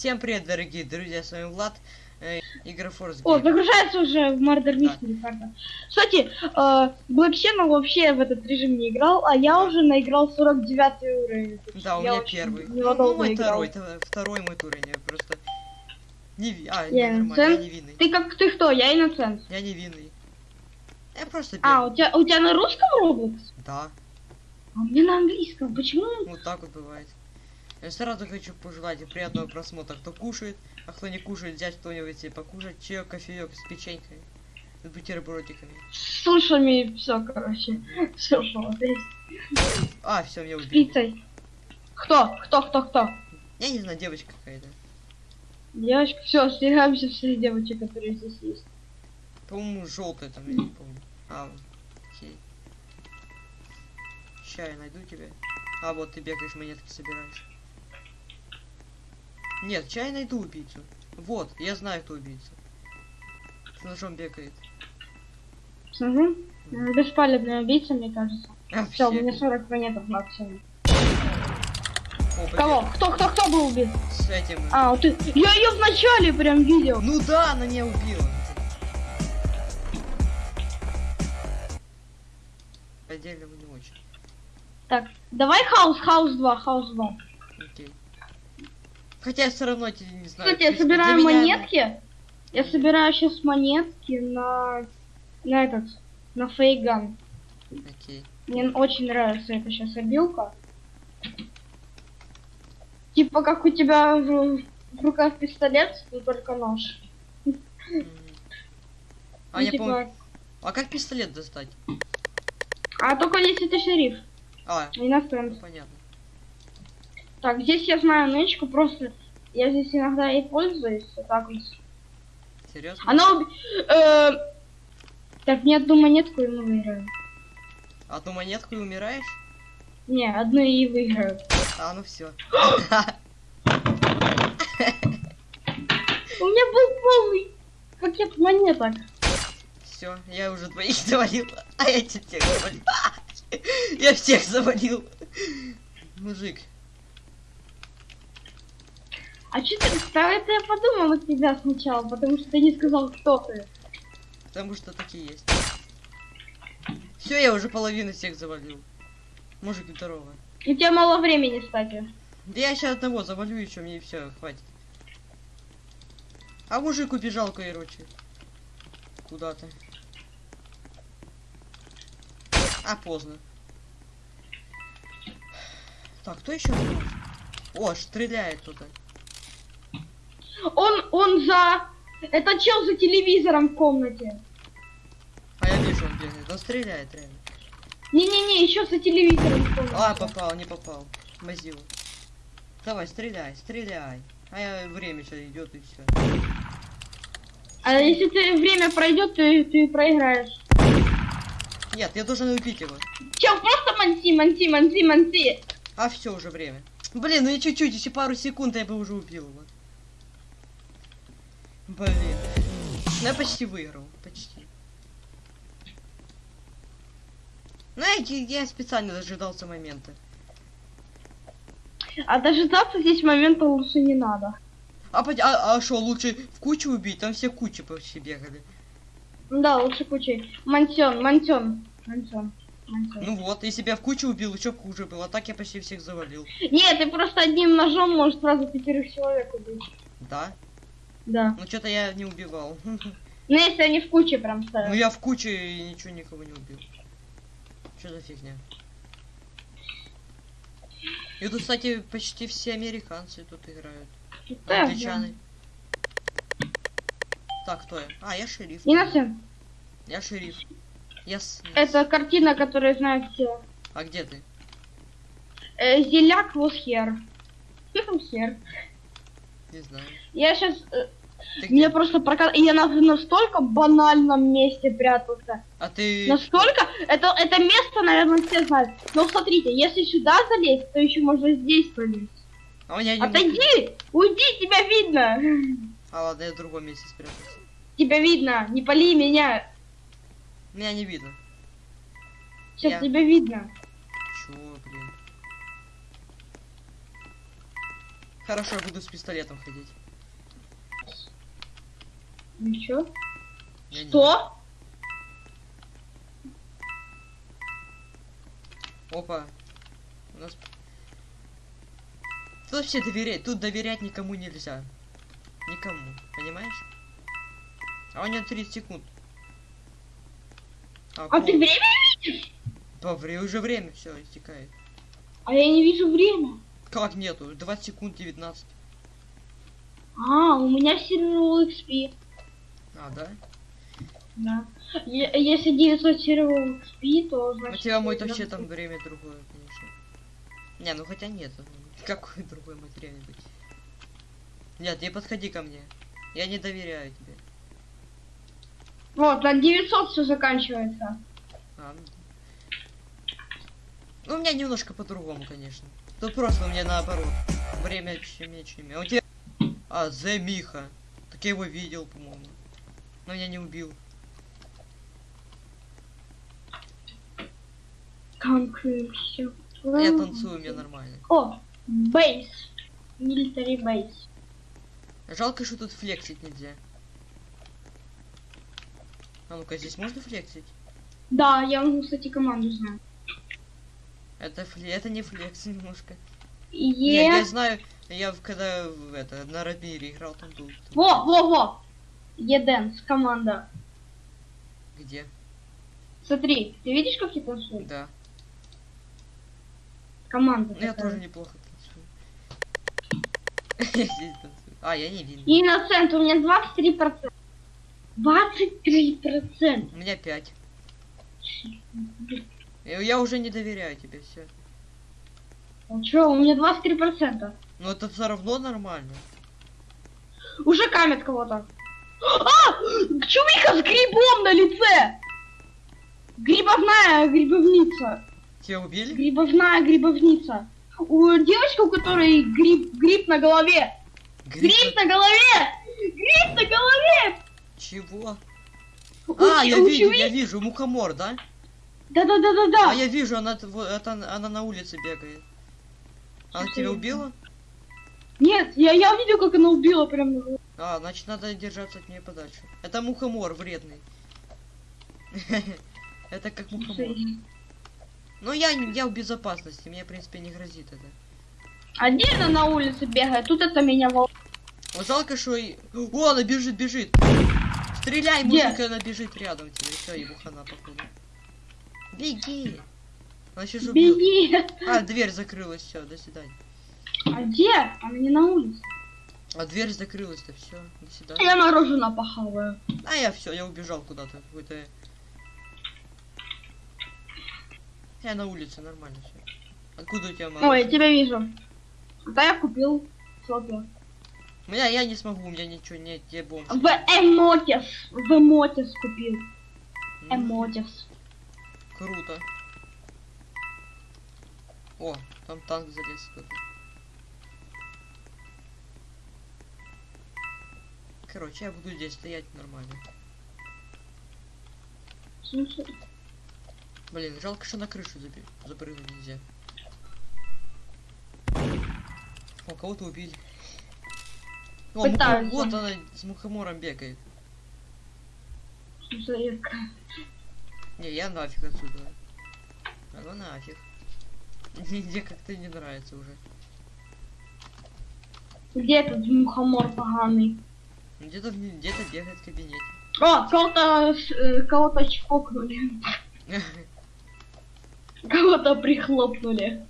Всем привет, дорогие друзья, с вами Влад, э, игра Force О, загружается уже в Murder Mystery карта. Кстати, э, Black Channel вообще в этот режим не играл, а я уже наиграл 49 уровень. Да, у я меня очень первый. Ну, ну, мой играл. второй, это второй мой уровень, я просто... Не. А, Я нормально, я невинный. Ты как ты кто? Я инноцент. Я невинный. Я просто А, первый. у тебя, у тебя на русском Roblox? Да, А у меня на английском. Почему? вот так вот бывает. Я сразу хочу пожелать приятного просмотра, кто кушает, а кто не кушает, взять кто-нибудь себе покушать, чаек, кофеек с печенькой, с бутербродиками. С сушами все, короче. Все, что. А, все, меня С убили. пиццей. Кто? Кто, кто, кто? Я не знаю, девочка какая-то. Девочка, все, остерегаемся всех девочек, которые здесь есть. По-моему, желтая там, я не помню. А, окей. Ща я найду тебя. А, вот ты бегаешь, монетки собираешь. Нет, чай найду убийцу. Вот, я знаю, кто убийца. С ножом бегает. Угу. Беспалебный убийца, мне кажется. А, Все, у меня 40 монеток максимум. О. Кого? Кто, кто, кто был убит? С этим. А, вот ты. Я ее вначале прям видел. Ну да, она меня убила. Отдельно не очень. Так, давай хаус, хаус 2, хаус 2. Окей. Хотя я все равно тебе не знаю. Кстати, я собираю меня- монетки. Я собираю сейчас монетки на на этот, на фейган. Окей. Мне очень нравится эта сейчас обилка. Типа как у тебя в, в руках пистолет, но только нож. А Ну, я типа, помню. А как пистолет достать? А только если ты шериф, А, а иностранец. ну, понятно. Так, здесь я знаю нычку, просто я здесь иногда и пользуюсь, вот так вот. Серьезно? Она уби- э, Так, мне одну монетку и выиграем. Одну монетку и умираешь? Не, одну и выиграю. А, ну все. У меня был полный пакет монеток. Все, я уже двоих завалил. А я тебе всех завалил. Я всех завалил. Мужик. А что ты, да это я подумала тебя сначала, потому что ты не сказал, кто ты. Потому что такие есть. Все, я уже половину всех завалил. Мужик, здорово. У тебя мало времени, кстати. Да я сейчас одного завалю еще, мне все, хватит. А мужик убежал, короче. Куда-то. А, поздно. Так, кто еще? О, стреляет кто-то. Он, он за... Это чел за телевизором в комнате. А я вижу, он бегает. Он стреляет, реально. Не-не-не, еще за телевизором в комнате. А, попал, не попал. Мазил. Давай, стреляй, стреляй. А я время сейчас идет и все. А если ты время пройдет, ты, ты проиграешь. Нет, я должен убить его. Чел, просто манси, манси, манси, манси. А все уже время. Блин, ну и чуть-чуть, еще пару секунд, я бы уже убил его. Блин. Ну я почти выиграл. Почти. Ну я, я специально дожидался момента. А дожидаться здесь момента лучше не надо. А пот- а что, лучше в кучу убить? Там все кучи почти бегали. Да, лучше кучей. Мансен, мансен, мансен. Ну вот, если бы я в кучу убил, еще хуже было. А так я почти всех завалил. Нет, ты просто одним ножом можешь сразу пятерых человек убить. Да? Да. Ну что-то я не убивал. Ну если они в куче прям Ну стоят. я в куче и ничего никого не убил. Что за фигня? И тут, кстати, почти все американцы тут играют. Да, Англичаны. Так, кто я? А, я шериф. Иносен, Я шериф. Я с... это картина, которую знают все. А где ты? Э, Зеляк was here. Here. Не знаю. Я сейчас... Ты где? Меня просто прокат... Я на настолько банальном месте прятался. А ты... Настолько... Это, это место, наверное, все знают. Но смотрите, если сюда залезть, то еще можно здесь пролезть. А у меня не... Отойди! Уйди, тебя видно! А ладно, я в другом месте спрятался. Тебя видно! Не пали меня! Меня не видно. Сейчас Я- тебя видно. Чё, блин? Хорошо, я буду с пистолетом ходить. Ничего. Я не- Что? Опа. У нас... Тут вообще доверять, тут доверять никому нельзя. Никому, понимаешь? А у него 30 секунд. А пол- ты время видишь? Да, вре- уже время все истекает. А я не вижу время. Как нету? 20 секунд 19. А, у меня сервер XP. А, да? Да. Если 900 серверов XP, то У значит... тебя мой вообще там время другое, конечно. Не, ну хотя нет. Какой другой материал быть? Нет, не подходи ко мне. Я не доверяю тебе. Вот, на 900 все заканчивается. А, ну. Ну, у меня немножко по-другому, конечно. Тут просто у меня наоборот. Время чем меньше, А у тебя... А, Зе Миха. Так я его видел, по-моему. Но меня не убил. Concrete, всё. Я танцую, мне нормально. О, бейс. Military бейс. Жалко, что тут флексить нельзя. А ну-ка, здесь можно флексить? Да, я могу, кстати, команду знаю. Это, фле... это не флекс немножко. Е... Не, я знаю, я в- когда в это, на Радмире играл, там был. Во, во, во. Еденс, команда. Где? Смотри, ты видишь, как я танцую? Да. Команда. Ну, я тоже неплохо танцую. Я здесь танцую. А, я не видно. И на цент у меня 23%. 23%. У меня 5. Я, уже не доверяю тебе, все. А чё, у меня 23%. Но это все равно нормально. Уже камят кого-то. А! Чувика с грибом на лице! Грибовная грибовница. Тебя убили? Грибовная грибовница. У девочки, у которой гриб, гриб на голове. Гриб Гриб на голове! Гриб на голове! Чего? У А, я вижу, я вижу, мухомор, да? Да-да-да-да-да. А я вижу, она, это, она на улице бегает. Она тебя убила? Нет, я, я видел, как она убила прям. А, значит, надо держаться от нее подальше. Это мухомор вредный. Это как мухомор. Ну, я, я в безопасности, мне, в принципе, не грозит это. Отдельно на улице бегает, тут это меня волнует. Жалко, что и... О, она бежит, бежит! Стреляй, мужик, она бежит рядом тебе. Все, ему хана, походу. Беги! Она сейчас убьет. Беги. А, дверь закрылась, все, до свидания. А где? Она не на улице. А дверь закрылась-то, все, до свидания. Я мороженое похаваю. А я все, я убежал куда-то. Какой-то... Я на улице, нормально все. Откуда у тебя Ой, я мороженое? тебя вижу. Да я купил. Сопли. У меня я не смогу, у меня ничего нет, я бомж. В Эмотис. В Эмотис купил. М, Эмотис. Круто. О, там танк залез кто-то. Короче, я буду здесь стоять нормально. Слушай, Блин, жалко, что на крышу запрыгнуть нельзя. О, кого-то убили. О, муха- вот она с мухомором бегает. слушай, Не, я нафиг отсюда. А ну нафиг. Мне как-то не нравится уже. Где этот мухомор поганый? Где-то в- где-то бегает в кабинете. О, кого-то э, кого-то чпокнули. Кого-то прихлопнули.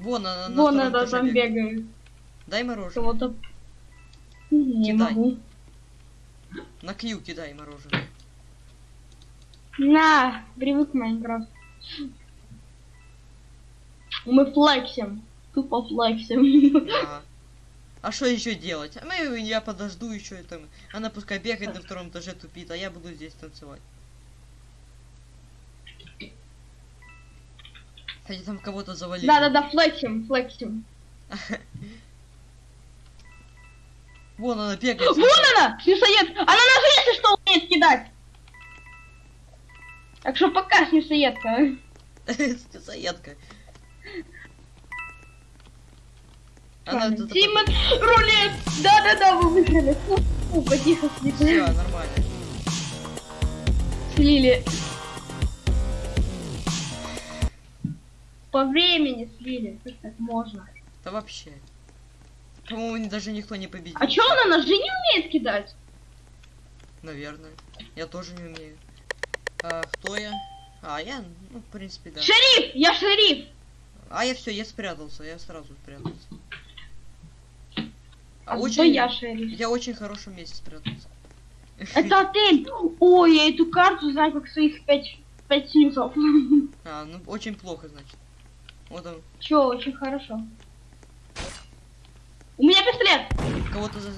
Вон она на Вон этаже там бегает. Дай мороженое. Кого-то... Не Кидай. могу. На Q кидай мороженое. На, привык Майнкрафт. Мы флексим. Тупо флексим. Ага. А что еще делать? А мы, я подожду еще там. Она пускай бегает на втором этаже тупит, а я буду здесь танцевать. Кстати, там кого-то завалили. Да-да-да, флексим, флексим. Вон она бегает. Вон она! Снюсоед! Она нас если что умеет кидать! Так что пока, снюсоедка. Заедка. Она Ладно, тут Тима, рулет! Да-да-да, вы выиграли. Фу, фу, потихо Все, нормально. Слили. По времени слили. Как так можно? Да вообще. По-моему, даже никто не победил. А чё она ножи не умеет кидать? Наверное. Я тоже не умею. А, кто я? А, я, ну, в принципе, да. Шериф! Я шериф! А я все, я спрятался, я сразу спрятался. А очень, я шериф? я очень хорошем месте спрятался. Это отель! Ой, я эту карту знаю как своих пять, пять снюсов. А, ну очень плохо, значит. Вот он, Чё, очень хорошо. У меня пистолет! кого-то за...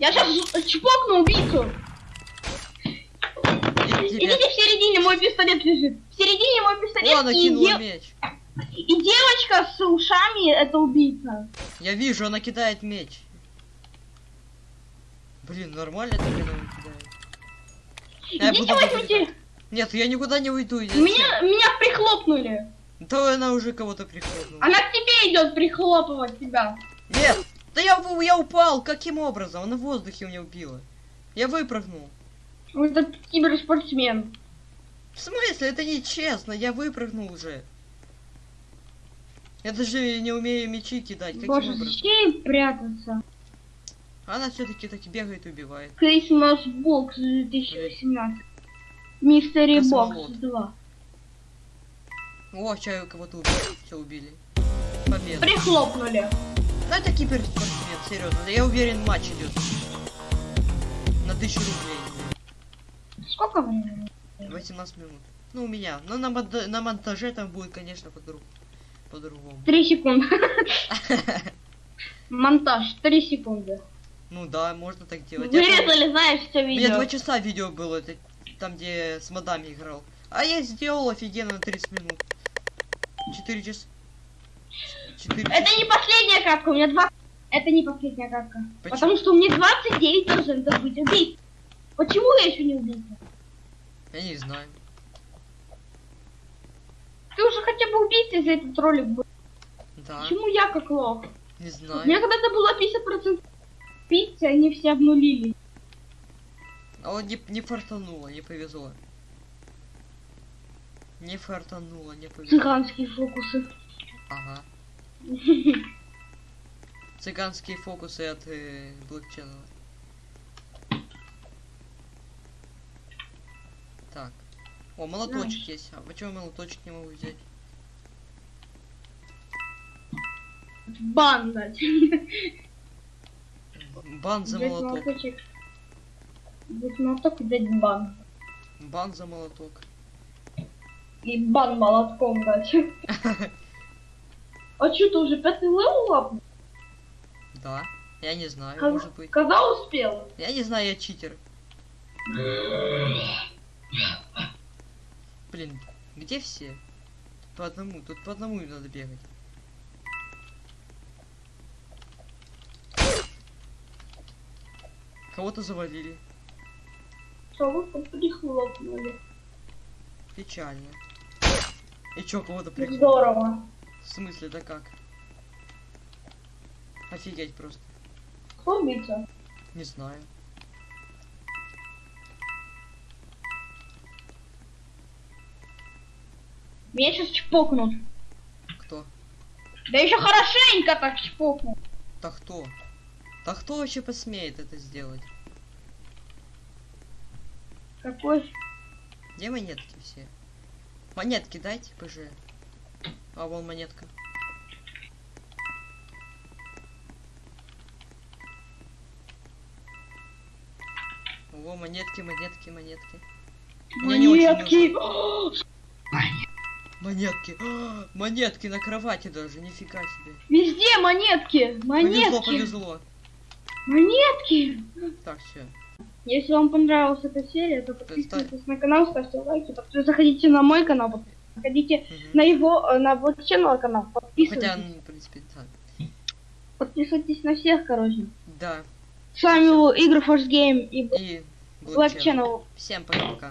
Я сейчас чпокну убийцу! Идите в середине, мой пистолет лежит. В середине мой пистолет О, и, меч. И девочка с ушами это убийца. Я вижу, она кидает меч. Блин, нормально так она кидает. Я Идите возьмите. Нет, я никуда не уйду. я Меня, меня прихлопнули. Да она уже кого-то прихлопнула. Она к тебе идет прихлопывать тебя. Нет! Да я, я упал! Каким образом? Она в воздухе меня убила. Я выпрыгнул. Это киберспортсмен. В смысле? Это нечестно. Я выпрыгнул уже. Я даже не умею мечи кидать. Каким Боже, образом? зачем прятаться? Она все-таки таки бегает и убивает. Christmas Box 2018. Мистери. Бокс 2. О, чаю кого-то убили. Все убили. Победа. Прихлопнули. Ну это киберспортсмен, серьезно. Я уверен, матч идет. На тысячу рублей. Сколько времени? 18 минут. Ну, у меня. Но на, мон- на монтаже там будет, конечно, по-друг- по-другому. Три секунды. Монтаж. Три секунды. Ну да, можно так делать. Я Вырезали, знаешь, все У меня два видео. часа видео было, это там, где с модами играл. А я сделал офигенно на 30 минут. 4 часа. 4 Это не последняя катка, у меня два... Это не последняя катка. Почему? Потому что у меня 29 процентов быть убийц. Почему я еще не убийца? Я не знаю. Ты уже хотя бы убийца, если этот ролик был. Да, Почему я как лох? не У знаю. меня когда-то было 50% убийцы, они все обнулили. А вот не, не фартануло, не повезло. Не фартануло, не повезло. Цыганские фокусы. Ага. Цыганские фокусы от э, Black Channel. Так. О, молоточек есть. А почему я молоточек не могу взять? Бан дать. Бан за молоток. молоточек. Взять молоток и дать бан. Бан за молоток. И бан молотком дать. А что, ты уже пятый level апнул? Да. Я не знаю, Каз- может быть. Когда успел? Я не знаю, я читер. Блин, где все? По одному, тут по одному надо бегать. Кого-то завалили. Кого-то прихлопнули. Печально. И чё, кого-то прикрыли? Здорово. В смысле, да как? Офигеть просто. Кто убийца? Не знаю. Меня сейчас чпокнут. Кто? Да еще хорошенько так чпокнут. Да кто? Да кто вообще посмеет это сделать? Какой? Где монетки все? Монетки дайте, ПЖ. А вон монетка. О, монетки, монетки, монетки. Монетки. Монетки. А, монетки на кровати даже, нифига себе. Везде монетки. Повезло, Монетки. повезло. Монетки. Так, все. Если вам понравилась эта серия, то подписывайтесь на канал, ставьте лайки. Заходите на мой канал, заходите на его, э, на вот channel канал, Хотя, подписывайтесь. ну, в принципе, да. Подписывайтесь на всех, короче. Да. С вами был Игры Force Game и И Black Channel. Всем пока-пока.